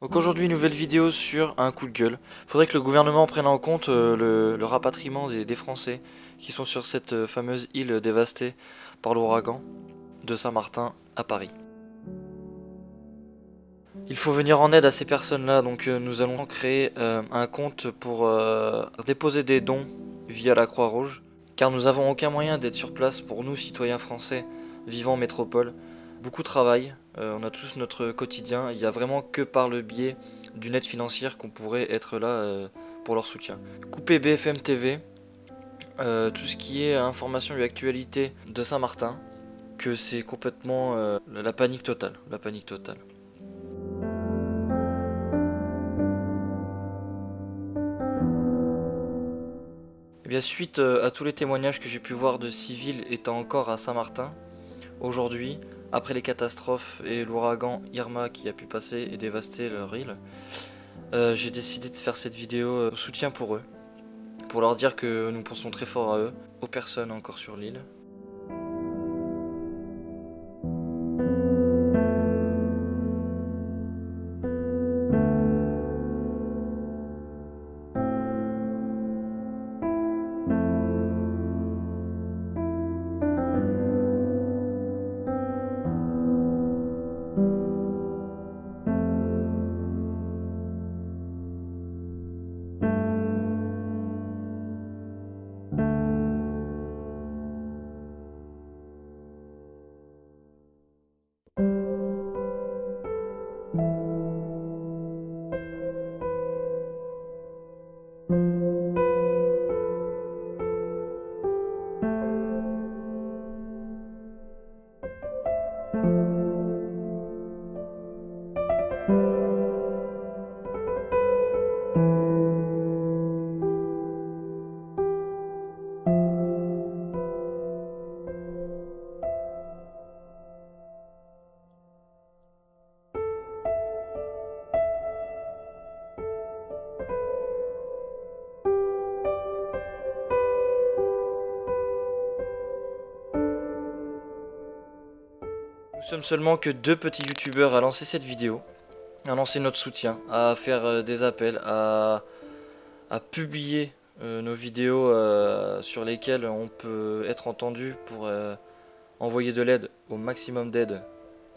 Donc aujourd'hui, nouvelle vidéo sur un coup de gueule. Faudrait que le gouvernement prenne en compte euh, le, rapatriement des, Français qui sont sur cette euh, fameuse île dévastée par l'ouragan de Saint-Martin à Paris. Il faut venir en aide à ces personnes-là, donc euh, nous allons créer un compte pour déposer des dons via la Croix-Rouge, car nous avons aucun moyen d'être sur place pour nous, citoyens français vivant en métropole. Beaucoup travaillent, euh, on a tous notre quotidien, il n'y a vraiment que par le biais d'une aide financière qu'on pourrait être là euh, pour leur soutien. Couper BFM TV, euh, tout ce qui est information et actualité de Saint-Martin, que c'est complètement euh, la panique totale, la panique totale. Eh bien, suite à tous les témoignages que j'ai pu voir de civils étant encore à Saint-Martin, aujourd'hui, après les catastrophes et l'ouragan Irma qui a pu passer et dévaster leur île, euh, j'ai décidé de faire cette vidéo euh, soutien pour eux, pour leur dire que nous pensons très fort à eux, aux personnes encore sur l'île. Nous sommes seulement que deux petits youtubeurs à lancer cette vidéo, à lancer notre soutien, à faire euh, des appels, à, publier euh, nos vidéos euh, sur lesquelles on peut être entendu pour envoyer de l'aide, au maximum d'aide,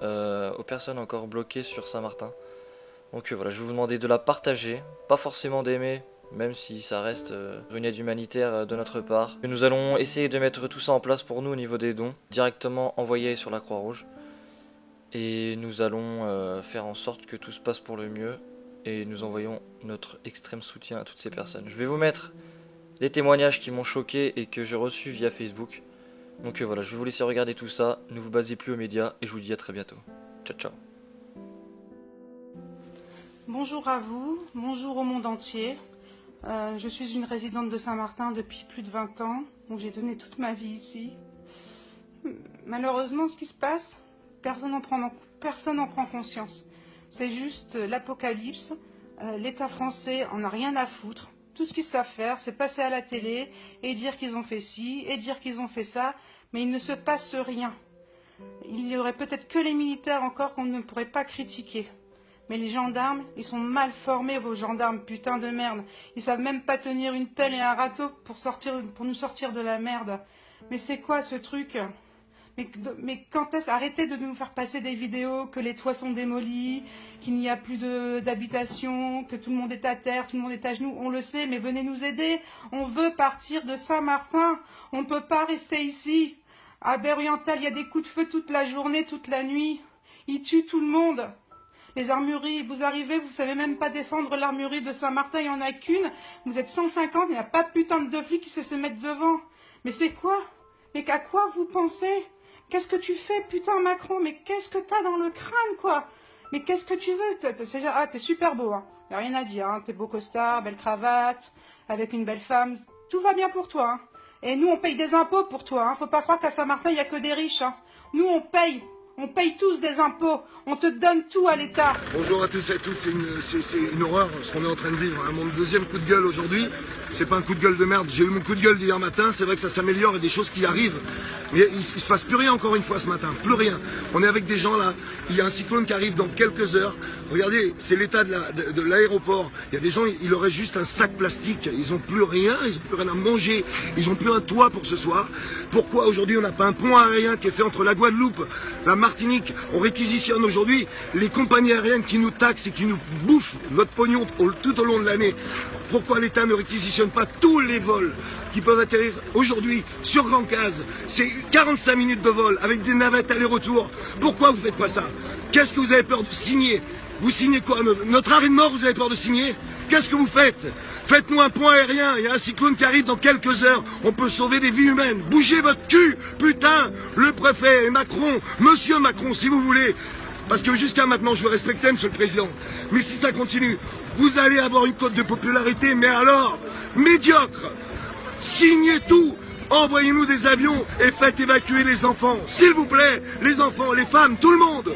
aux personnes encore bloquées sur Saint-Martin. Donc voilà, je vais vous demander de la partager, pas forcément d'aimer, même si ça reste une aide humanitaire de notre part. Et nous allons essayer de mettre tout ça en place pour nous au niveau des dons, directement envoyés sur la Croix-Rouge. Et nous allons euh, faire en sorte que tout se passe pour le mieux. Et nous envoyons notre extrême soutien à toutes ces personnes. Je vais vous mettre les témoignages qui m'ont choqué et que j'ai reçus via Facebook. Donc euh, voilà, je vais vous laisser regarder tout ça. Ne vous basez plus aux médias et je vous dis à très bientôt. Ciao ciao. Bonjour à vous, bonjour au monde entier. Euh, je suis une résidente de Saint-Martin depuis plus de 20 ans, où j'ai donné toute ma vie ici. Malheureusement, ce qui se passe, personne n'en prend, conscience. C'est juste euh, l'apocalypse. Euh, L'État français en a rien à foutre. Tout ce qu'ils savent faire, c'est passer à la télé et dire qu'ils ont fait ci et dire qu'ils ont fait ça, mais il ne se passe rien. Il y aurait peut-être que les militaires encore qu'on ne pourrait pas critiquer. Mais les gendarmes, ils sont mal formés, vos gendarmes, putain de merde. Ils savent même pas tenir une pelle et un râteau pour nous sortir de la merde. Mais c'est quoi ce truc? Mais, quand est-ce Arrêtez de nous faire passer des vidéos que les toits sont démolis, qu'il n'y a plus d'habitation, que tout le monde est à terre, tout le monde est à genoux. On le sait, mais venez nous aider. On veut partir de Saint-Martin. On ne peut pas rester ici. À Berriental, il y a des coups de feu toute la journée, toute la nuit. Ils tuent tout le monde. Les armureries, vous arrivez, vous savez même pas défendre l'armurerie de Saint-Martin, il n'y en a qu'une. Vous êtes 150, il n'y a pas putain de flics qui se mettre devant. Mais c'est quoi? Mais qu'à quoi vous pensez? Qu'est-ce que tu fais, putain, Macron? Mais qu'est-ce que t'as dans le crâne, quoi? Mais qu'est-ce que tu veux? C'est- Ah, t'es super beau, hein. Y a rien à dire, hein. T'es beau costard, belle cravate, avec une belle femme. Tout va bien pour toi, hein. Et nous, on paye des impôts pour toi, hein. Faut pas croire qu'à Saint-Martin, il y a que des riches, hein. Nous, on paye On paye tous des impôts. On te donne tout à l'État. Bonjour à tous et à toutes, c'est une, horreur ce qu'on est en train de vivre. hein. Mon deuxième coup de gueule aujourd'hui, c'est pas un coup de gueule de merde. J'ai eu mon coup de gueule d'hier matin, c'est vrai que ça s'améliore et des choses qui arrivent. Mais il, il se passe plus rien encore une fois ce matin, plus rien. On est avec des gens là, il y a un cyclone qui arrive dans quelques heures. Regardez, c'est l'état de la- de- de l'aéroport. Il y a des gens, il aurait juste un sac plastique. Ils ont plus rien, ils ont plus rien à manger, ils ont plus un toit pour ce soir. Pourquoi aujourd'hui on n'a pas un pont aérien qui est fait entre la Guadeloupe, la Martinique? On réquisitionne aujourd'hui les compagnies aériennes qui nous taxent et qui nous bouffent notre pognon tout au long de l'année. Pourquoi l'État ne réquisitionne pas tous les vols qui peuvent atterrir aujourd'hui sur Grand Case C'est 45 minutes de vol avec des navettes aller-retour. Pourquoi vous faites pas ça Qu'est-ce que vous avez peur de signer Vous signez quoi Notre- Notre arrêt de mort, vous avez peur de signer Qu'est-ce que vous faites Faites-nous un point aérien, il y a un cyclone qui arrive dans quelques heures, on peut sauver des vies humaines. Bougez votre cul, putain Le préfet et Macron, monsieur Macron, si vous voulez. Parce que jusqu'à maintenant, je vous respectais, monsieur le président. Mais si ça continue, vous allez avoir une cote de popularité, mais alors, médiocre Signez tout Envoyez-nous des avions et faites évacuer les enfants. S'il vous plaît, les enfants, les femmes, tout le monde